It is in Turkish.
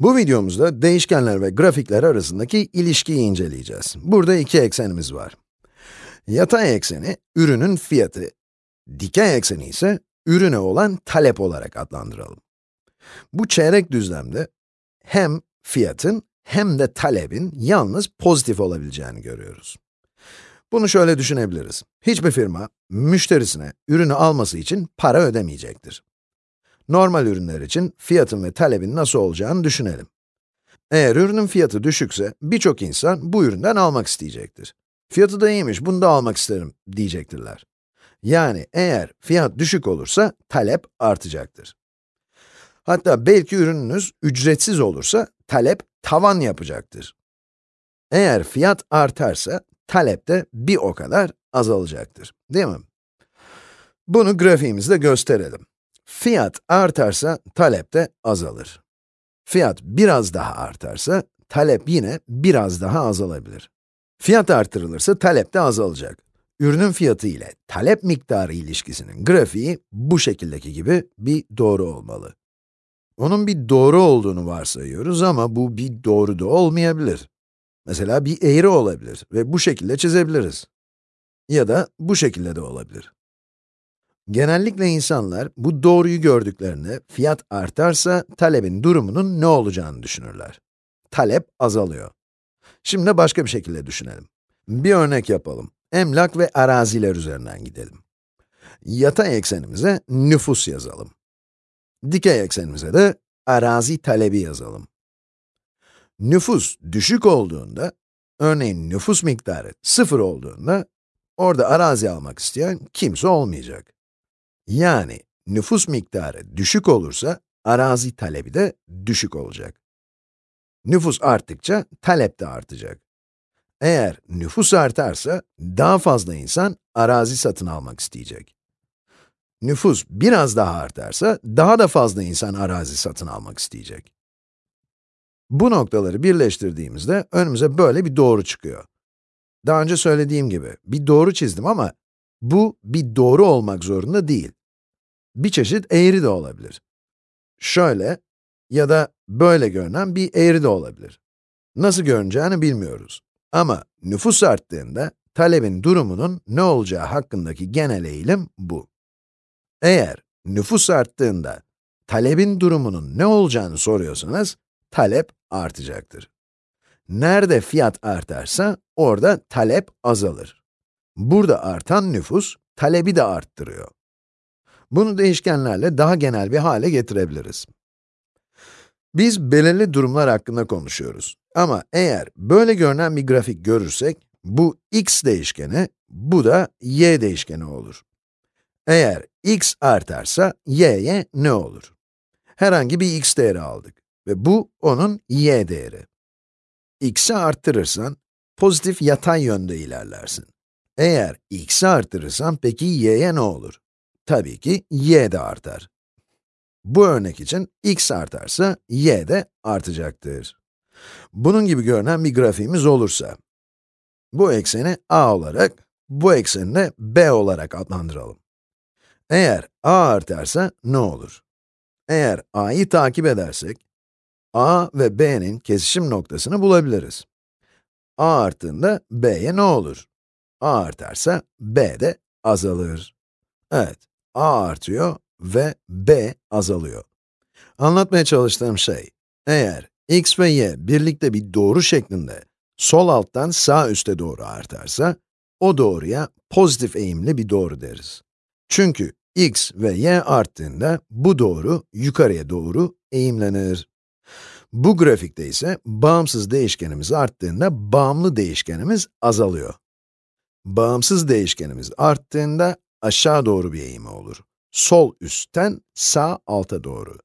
Bu videomuzda değişkenler ve grafikler arasındaki ilişkiyi inceleyeceğiz. Burada iki eksenimiz var. Yatay ekseni, ürünün fiyatı, dikey ekseni ise ürüne olan talep olarak adlandıralım. Bu çeyrek düzlemde hem fiyatın hem de talebin yalnız pozitif olabileceğini görüyoruz. Bunu şöyle düşünebiliriz. Hiçbir firma, müşterisine ürünü alması için para ödemeyecektir. Normal ürünler için fiyatın ve talebin nasıl olacağını düşünelim. Eğer ürünün fiyatı düşükse, birçok insan bu üründen almak isteyecektir. Fiyatı da iyiymiş, bunu da almak isterim diyecektirler. Yani eğer fiyat düşük olursa, talep artacaktır. Hatta belki ürününüz ücretsiz olursa, talep tavan yapacaktır. Eğer fiyat artarsa, talep de bir o kadar azalacaktır, değil mi? Bunu grafiğimizde gösterelim. Fiyat artarsa, talep de azalır. Fiyat biraz daha artarsa, talep yine biraz daha azalabilir. Fiyat artırılırsa, talep de azalacak. Ürünün fiyatı ile talep miktarı ilişkisinin grafiği bu şekildeki gibi bir doğru olmalı. Onun bir doğru olduğunu varsayıyoruz ama bu bir doğru da olmayabilir. Mesela bir eğri olabilir ve bu şekilde çizebiliriz. Ya da bu şekilde de olabilir. Genellikle insanlar bu doğruyu gördüklerinde fiyat artarsa talebin durumunun ne olacağını düşünürler. Talep azalıyor. Şimdi başka bir şekilde düşünelim. Bir örnek yapalım. Emlak ve araziler üzerinden gidelim. Yatay eksenimize nüfus yazalım. Dikey eksenimize de arazi talebi yazalım. Nüfus düşük olduğunda, örneğin nüfus miktarı sıfır olduğunda, orada arazi almak isteyen kimse olmayacak. Yani nüfus miktarı düşük olursa, arazi talebi de düşük olacak. Nüfus arttıkça, talep de artacak. Eğer nüfus artarsa, daha fazla insan arazi satın almak isteyecek. Nüfus biraz daha artarsa, daha da fazla insan arazi satın almak isteyecek. Bu noktaları birleştirdiğimizde önümüze böyle bir doğru çıkıyor. Daha önce söylediğim gibi, bir doğru çizdim ama bu bir doğru olmak zorunda değil. Bir çeşit eğri de olabilir. Şöyle ya da böyle görünen bir eğri de olabilir. Nasıl görüneceğini bilmiyoruz. Ama nüfus arttığında, talebin durumunun ne olacağı hakkındaki genel eğilim bu. Eğer nüfus arttığında, talebin durumunun ne olacağını soruyorsanız, talep artacaktır. Nerede fiyat artarsa, orada talep azalır. Burada artan nüfus, talebi de arttırıyor. Bunu değişkenlerle daha genel bir hale getirebiliriz. Biz belirli durumlar hakkında konuşuyoruz. Ama eğer böyle görünen bir grafik görürsek, bu x değişkeni, bu da y değişkeni olur. Eğer x artarsa, y'ye ne olur? Herhangi bir x değeri aldık ve bu onun y değeri. x'i arttırırsan, pozitif yatay yönde ilerlersin. Eğer x'i arttırırsan peki y'ye ne olur? Tabii ki y de artar. Bu örnek için x artarsa, y de artacaktır. Bunun gibi görünen bir grafiğimiz olursa, bu ekseni a olarak, bu ekseni de b olarak adlandıralım. Eğer a artarsa ne olur? Eğer a'yı takip edersek, a ve b'nin kesişim noktasını bulabiliriz. a arttığında b'ye ne olur? a artarsa b de azalır. Evet, a artıyor ve b azalıyor. Anlatmaya çalıştığım şey, eğer x ve y birlikte bir doğru şeklinde sol alttan sağ üste doğru artarsa, o doğruya pozitif eğimli bir doğru deriz. Çünkü x ve y arttığında bu doğru yukarıya doğru eğimlenir. Bu grafikte ise bağımsız değişkenimiz arttığında bağımlı değişkenimiz azalıyor. Bağımsız değişkenimiz arttığında aşağı doğru bir eğimi olur. Sol üstten sağ alta doğru.